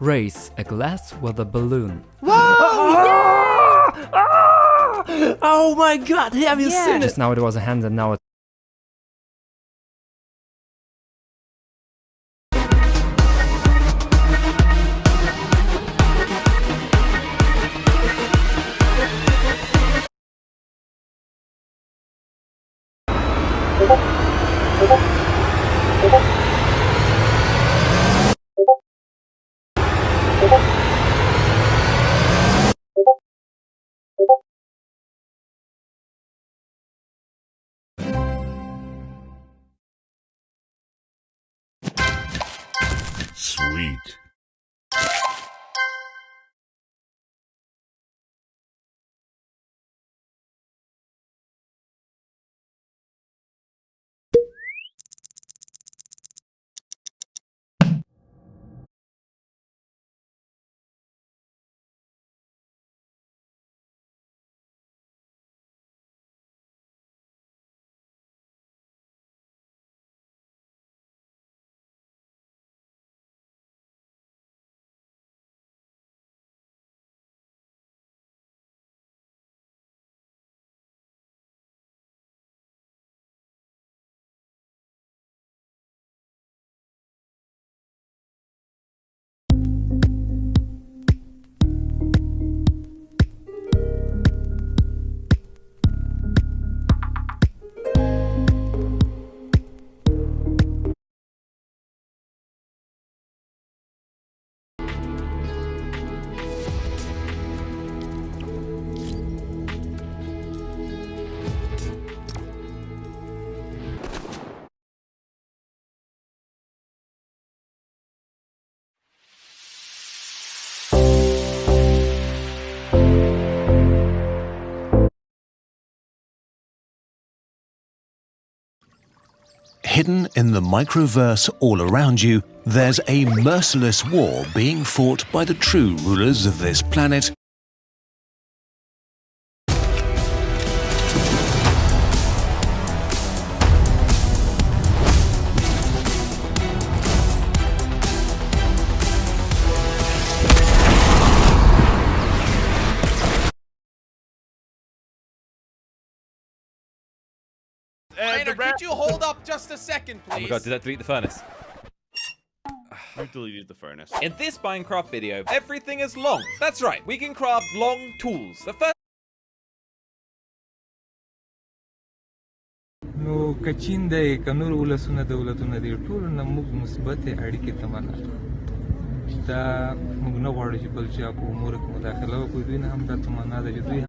Raise a glass with a balloon. Ah! Ah! Oh my god, have you Yeah. seen it? Just now it was a hand and now it's Sweet. Hidden in the microverse all around you, there's a merciless war being fought by the true rulers of this planet Rainer, could you hold up just a second, please? Oh my god, did that delete the furnace? You deleted the furnace. In this Minecraft video, everything is long. That's right, we can craft long tools. The first نو کچین دی کنور ولسونه دولتونه دي ټول نه موږ مثبت اړیکې تمنا دا موږ نه غواړو چې بل چا په امور کې مداخله وکړي دوی نه هم دا تمنا ده چې دوی